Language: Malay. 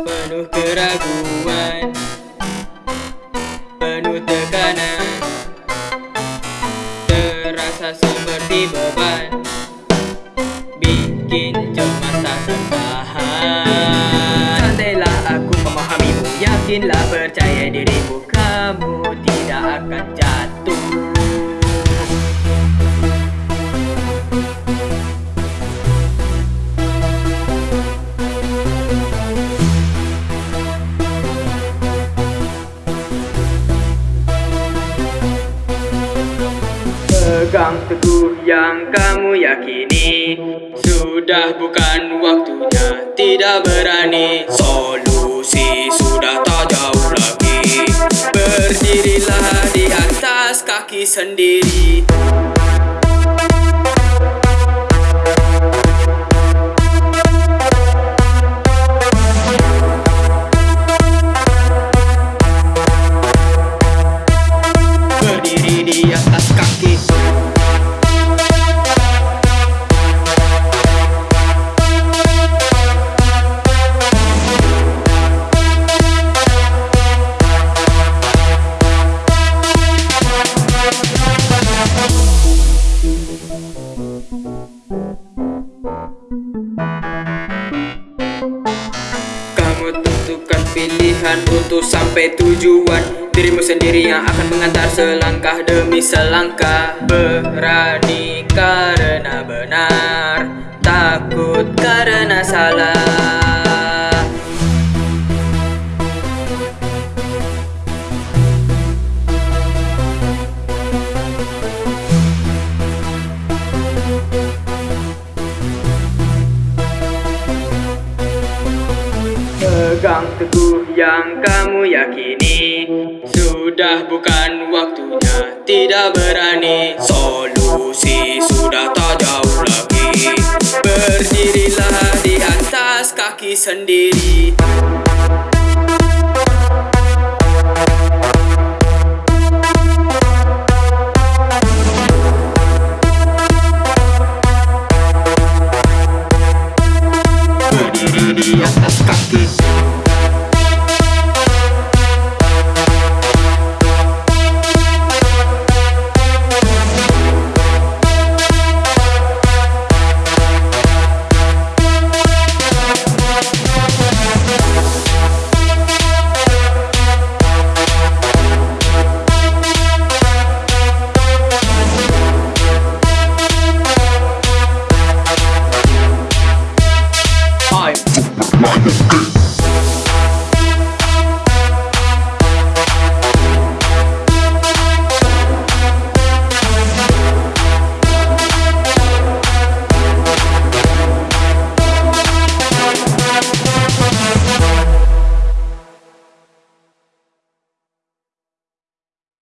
Penuh keraguan. Penuh tekanan. Terasa seperti beban. Bikin cemas tak tertahan Santailah aku memahamimu Yakinlah percaya dirimu. Kamu tidak akan jatuh Pegang teguh yang kamu yakini. Sudah bukan waktunya tidak berani. Solusi sudah tak jauh lagi. Berdirilah di atas kaki sendiri Kamu tentukan pilihan untuk sampai tujuan. Dirimu sendiri yang akan mengantar selangkah demi selangkah. Berani karena benar Takut karena salah teguh yang kamu yakini. Sudah bukan waktunya tidak berani. Solusi sudah tak jauh lagi. Berdirilah di atas kaki sendiri. Berdiri di atas kaki